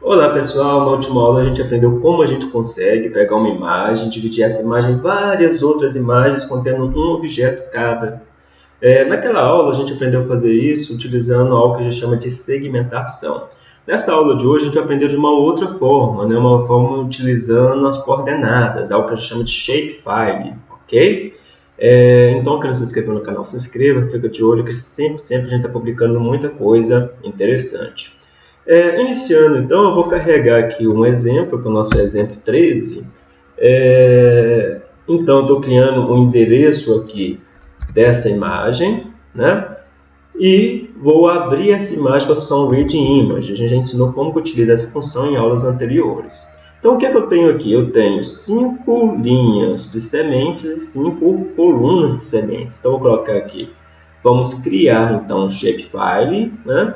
Olá pessoal, na última aula a gente aprendeu como a gente consegue pegar uma imagem, dividir essa imagem em várias outras imagens contendo um objeto cada. É, naquela aula a gente aprendeu a fazer isso utilizando algo que a gente chama de segmentação. Nessa aula de hoje a gente vai aprender de uma outra forma, né? uma forma utilizando as coordenadas, algo que a gente chama de shapefile, ok? É, então, quem não se inscreveu no canal, se inscreva, fica de olho que sempre, sempre a gente está publicando muita coisa interessante. É, iniciando, então, eu vou carregar aqui um exemplo, que é o nosso exemplo 13. É, então, estou criando um endereço aqui dessa imagem, né? E vou abrir essa imagem com a função readImage. A gente já ensinou como que utiliza essa função em aulas anteriores. Então, o que, é que eu tenho aqui? Eu tenho cinco linhas de sementes e cinco colunas de sementes. Então, vou colocar aqui. Vamos criar, então, um shapefile, né?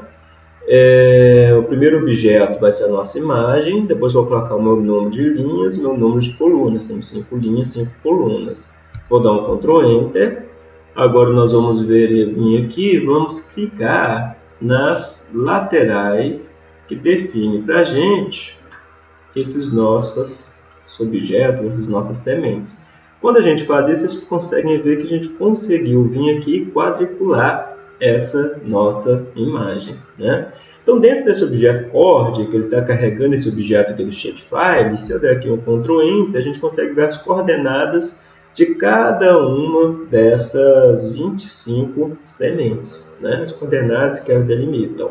É, o primeiro objeto vai ser a nossa imagem, depois vou colocar o meu número de linhas, meu número de colunas. Temos cinco linhas, cinco colunas. Vou dar um Ctrl Enter. Agora nós vamos ver vir aqui, vamos clicar nas laterais que define para a gente esses nossos objetos, essas nossas sementes. Quando a gente faz isso, vocês conseguem ver que a gente conseguiu vir aqui quadricular essa nossa imagem. Né? Então, dentro desse objeto cord, que ele está carregando esse objeto aqui do shapefile, se eu der aqui um Ctrl Enter, a gente consegue ver as coordenadas de cada uma dessas 25 sementes, né? as coordenadas que as delimitam.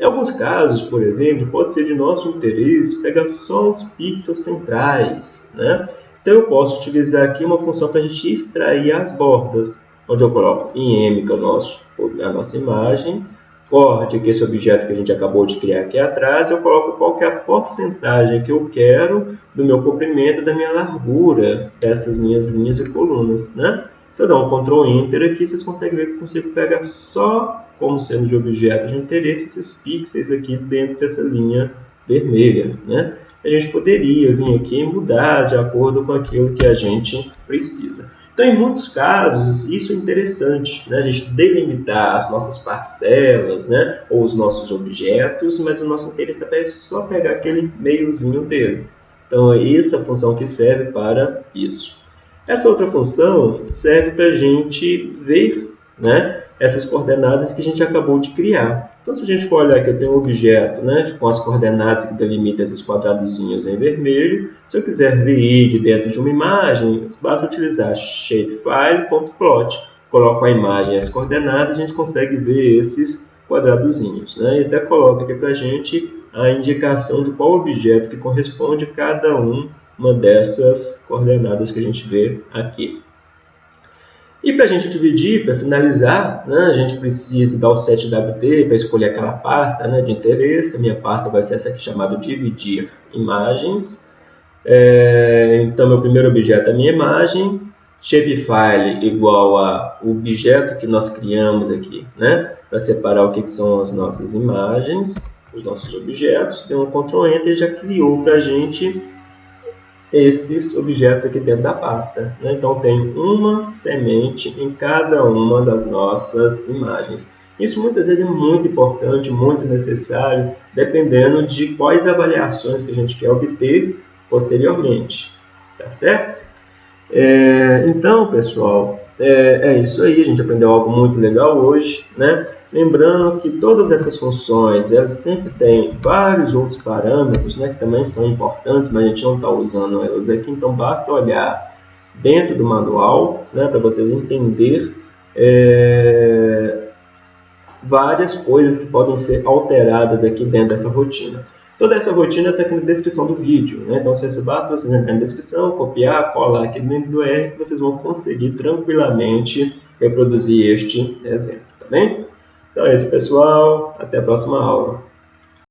Em alguns casos, por exemplo, pode ser de nosso interesse pegar só os pixels centrais. Né? Então, eu posso utilizar aqui uma função para a gente extrair as bordas onde eu coloco IM, que é o nosso, a nossa imagem, chord, que é esse objeto que a gente acabou de criar aqui atrás, eu coloco qual é a porcentagem que eu quero do meu comprimento, da minha largura dessas minhas linhas e colunas. Né? Se eu der um Ctrl Enter aqui, vocês conseguem ver que eu consigo pegar só como sendo de objeto de interesse esses pixels aqui dentro dessa linha vermelha. Né? A gente poderia vir aqui e mudar de acordo com aquilo que a gente precisa. Então, em muitos casos, isso é interessante, né? a gente delimitar as nossas parcelas né? ou os nossos objetos, mas o nosso interesse é só pegar aquele meiozinho dele. Então, é essa função que serve para isso. Essa outra função serve para a gente ver né, essas coordenadas que a gente acabou de criar. Então, se a gente for olhar que eu tenho um objeto né, com as coordenadas que delimitam esses quadradozinhos em vermelho, se eu quiser ver ele dentro de uma imagem, basta utilizar shapefile.plot. Coloco a imagem e as coordenadas, a gente consegue ver esses quadradozinhos. Né? E até coloca aqui para a gente a indicação de qual objeto que corresponde a cada uma dessas coordenadas que a gente vê aqui. E para a gente dividir, para finalizar, né, a gente precisa dar o set WT para escolher aquela pasta né, de interesse. A minha pasta vai ser essa aqui chamada dividir imagens. É, então, meu primeiro objeto é a minha imagem. Shapefile igual a objeto que nós criamos aqui, né, para separar o que, que são as nossas imagens, os nossos objetos. Deu um Ctrl Enter e já criou para a gente esses objetos aqui dentro da pasta. Né? Então, tem uma semente em cada uma das nossas imagens. Isso muitas vezes é muito importante, muito necessário, dependendo de quais avaliações que a gente quer obter posteriormente. Tá certo? É, então, pessoal, é, é, isso aí. A gente aprendeu algo muito legal hoje, né? Lembrando que todas essas funções, elas sempre têm vários outros parâmetros, né, que também são importantes, mas a gente não está usando elas aqui, então basta olhar dentro do manual, né, para vocês entenderem é, várias coisas que podem ser alteradas aqui dentro dessa rotina. Toda essa rotina está aqui na descrição do vídeo, né? então se basta vocês entrarem na descrição, copiar, colar aqui dentro do R, que vocês vão conseguir tranquilamente reproduzir este exemplo, tá bem? Então é isso, pessoal. Até a próxima aula.